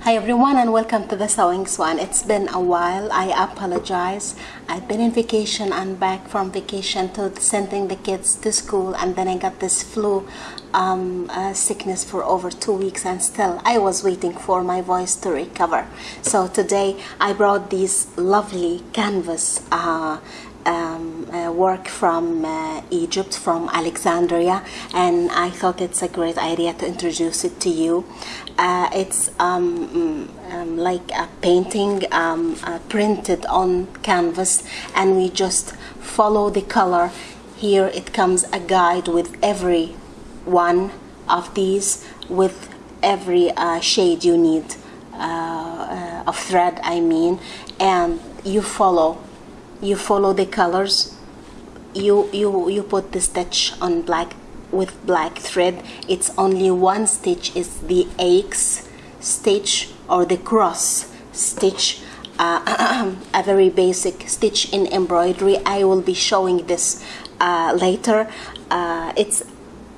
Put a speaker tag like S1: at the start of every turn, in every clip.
S1: Hi everyone and welcome to the Sewing Swan. It's been a while. I apologize. I've been in vacation and back from vacation to sending the kids to school and then I got this flu um, uh, sickness for over two weeks and still I was waiting for my voice to recover. So today I brought these lovely canvas uh, uh, work from uh, Egypt, from Alexandria, and I thought it's a great idea to introduce it to you. Uh, it's um, mm, um, like a painting um, uh, printed on canvas, and we just follow the color. Here it comes a guide with every one of these, with every uh, shade you need uh, of thread, I mean, and you follow you follow the colors you you you put the stitch on black with black thread it's only one stitch is the X stitch or the cross stitch. Uh, a very basic stitch in embroidery. I will be showing this uh, later. Uh, it's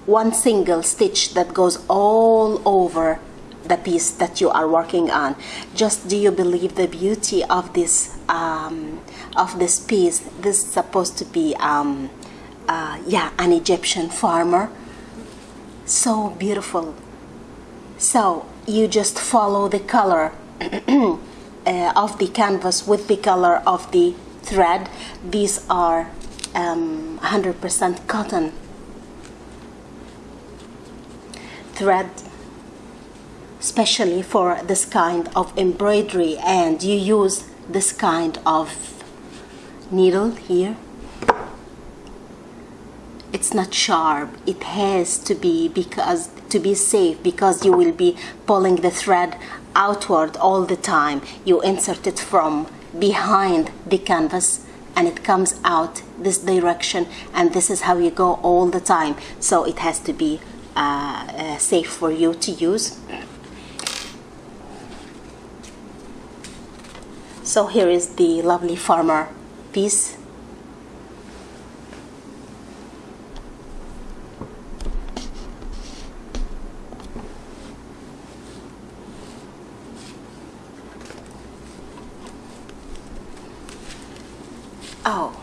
S1: one single stitch that goes all over the piece that you are working on. Just do you believe the beauty of this um, of this piece this is supposed to be um, uh, yeah an Egyptian farmer. So beautiful. So you just follow the color uh, of the canvas with the color of the thread. These are 100% um, cotton. Thread especially for this kind of embroidery and you use this kind of needle here. It's not sharp. It has to be because to be safe because you will be pulling the thread outward all the time. You insert it from behind the canvas and it comes out this direction and this is how you go all the time. So it has to be uh, uh, safe for you to use. So here is the lovely farmer piece oh.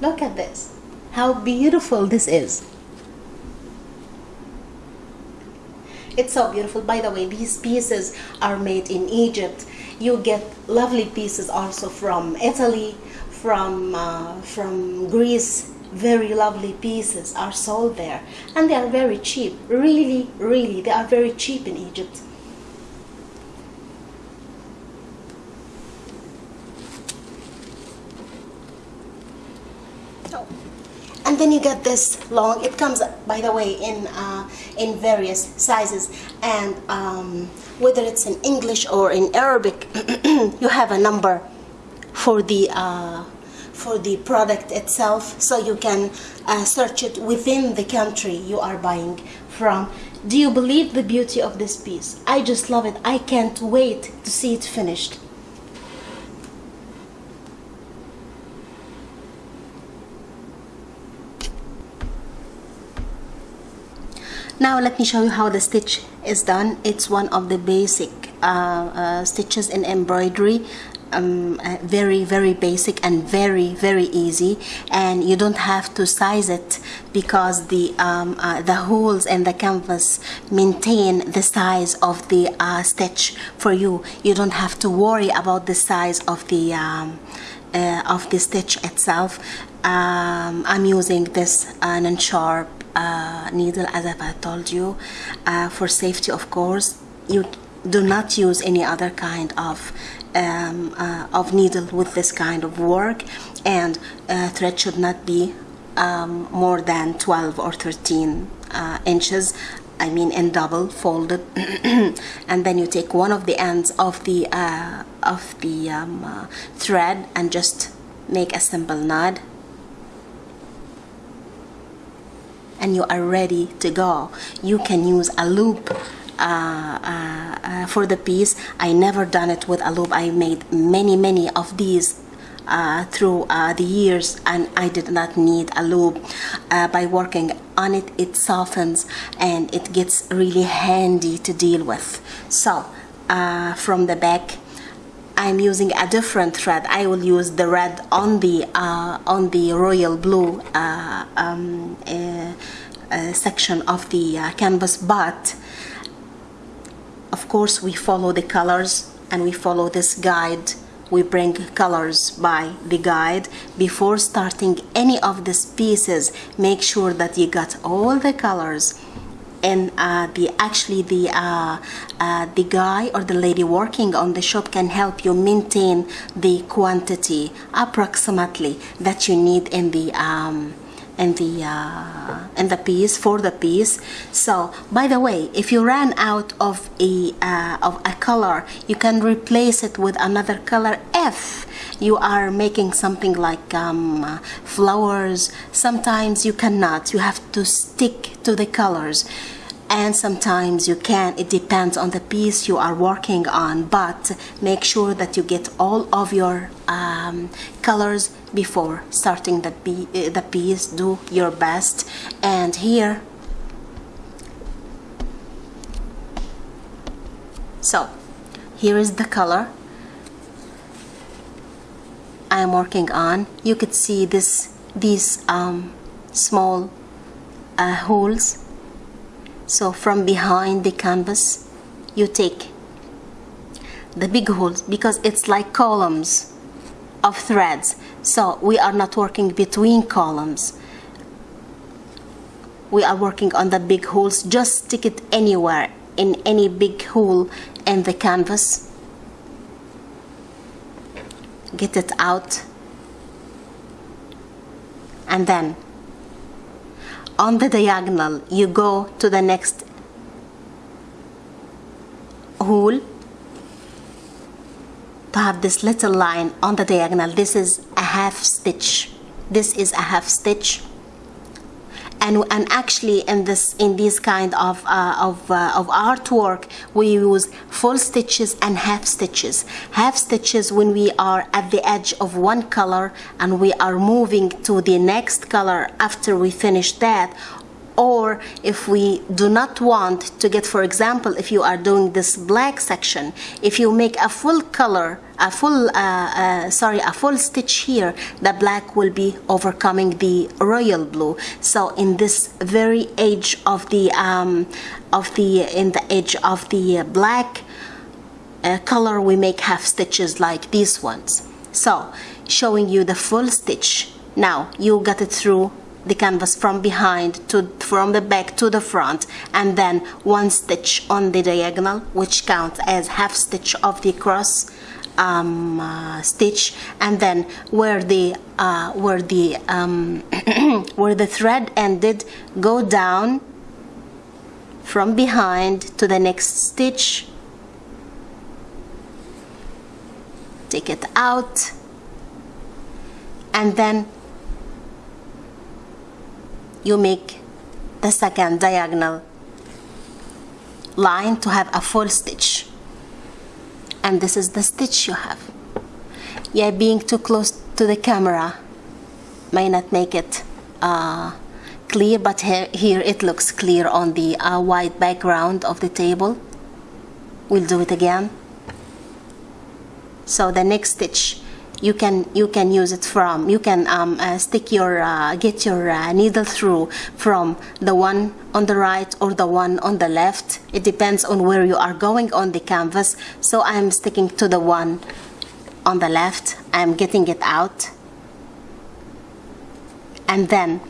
S1: Look at this. How beautiful this is. It's so beautiful. By the way, these pieces are made in Egypt. You get lovely pieces also from Italy, from, uh, from Greece. Very lovely pieces are sold there. And they are very cheap. Really, really, they are very cheap in Egypt. And then you get this long it comes by the way in uh, in various sizes. And um, whether it's in English or in Arabic you have a number for the uh, for the product itself. So you can uh, search it within the country you are buying from. Do you believe the beauty of this piece? I just love it. I can't wait to see it finished now let me show you how the stitch is done. It's one of the basic uh, uh, stitches in embroidery. Um, uh, very very basic and very very easy. And you don't have to size it because the um, uh, the holes in the canvas maintain the size of the uh, stitch for you. You don't have to worry about the size of the um, uh, of the stitch itself. Um, I'm using this uh, non-sharp uh, needle as I told you uh, for safety of course. You do not use any other kind of um, uh, of needle with this kind of work and uh, thread should not be um, more than 12 or 13 uh, inches I mean in double folded. And then you take one of the ends of the uh, of the um, thread and just make a simple knot and you are ready to go. You can use a loop uh, uh, uh, for the piece. I never done it with a loop. I made many many of these uh, through uh, the years and I did not need a loop. Uh, by working on it it softens and it gets really handy to deal with. So from the back I'm using a different thread. I will use the red on the uh, on the royal blue uh, um, section of the canvas but of course we follow the colors and we follow this guide. We bring colors by the guide. Before starting any of these pieces make sure that you got all the colors and uh, the actually the uh, uh, the guy or the lady working on the shop can help you maintain the quantity approximately that you need in the um, in the uh, in the piece for the piece. So by the way if you ran out of a uh, of a color you can replace it with another color if you are making something like um, flowers. Sometimes you cannot. You have to stick to the colors. And sometimes you can. It depends on the piece you are working on. But make sure that you get all of your um, colors before starting the, uh, the piece. Do your best. And here so here is the color I'm working on. You could see this these um, small uh, holes. So from behind the canvas you take the big holes because it's like columns of threads. So we are not working between columns. We are working on the big holes. Just stick it anywhere in any big hole in the canvas get it out. And then on the diagonal you go to the next hole. To have this little line on the diagonal this is a half stitch. This is a half stitch and, and actually in this in this kind of uh, of, uh, of artwork we use full stitches and half stitches. Half stitches when we are at the edge of one color and we are moving to the next color after we finish that or if we do not want to get for example if you are doing this black section if you make a full color a full uh, uh, sorry a full stitch here the black will be overcoming the royal blue. So in this very edge of the um, of the in the edge of the black uh, color we make half stitches like these ones. So showing you the full stitch. Now you got it through the canvas from behind to from the back to the front and then one stitch on the diagonal which counts as half stitch of the cross um, uh, stitch and then where the uh, where the um, where the thread ended go down from behind to the next stitch. Take it out. And then you make the second diagonal line to have a full stitch and this is the stitch you have. Yeah being too close to the camera may not make it uh, clear but here, here it looks clear on the uh, white background of the table. We'll do it again. So the next stitch you can you can use it from you can um, uh, stick your uh, get your uh, needle through from the one on the right or the one on the left. It depends on where you are going on the canvas. So I'm sticking to the one on the left. I'm getting it out. And then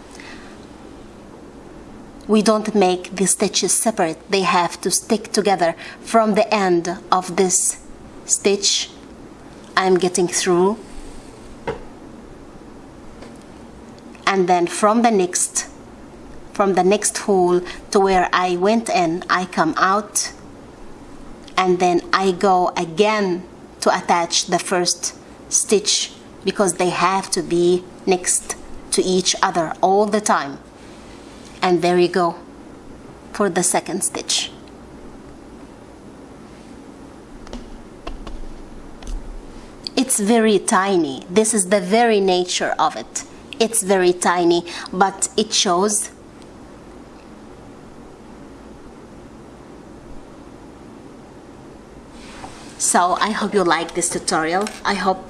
S1: we don't make the stitches separate. They have to stick together from the end of this stitch I'm getting through. And then from the next from the next hole to where I went in I come out. And then I go again to attach the first stitch because they have to be next to each other all the time. And there you go for the second stitch it's very tiny. This is the very nature of it. It's very tiny but it shows. So I hope you like this tutorial. I hope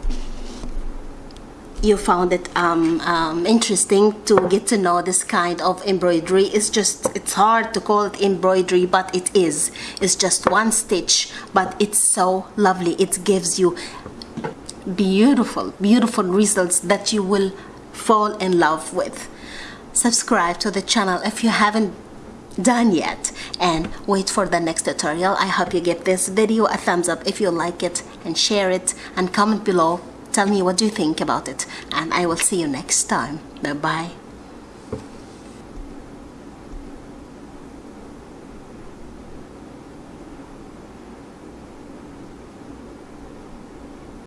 S1: you found it um, um, interesting to get to know this kind of embroidery. It's just it's hard to call it embroidery but it is. It's just one stitch but it's so lovely. It gives you beautiful beautiful results that you will fall in love with. Subscribe to the channel if you haven't done yet and wait for the next tutorial. I hope you give this video a thumbs up if you like it and share it and comment below. Tell me what you think about it and i will see you next time. Bye bye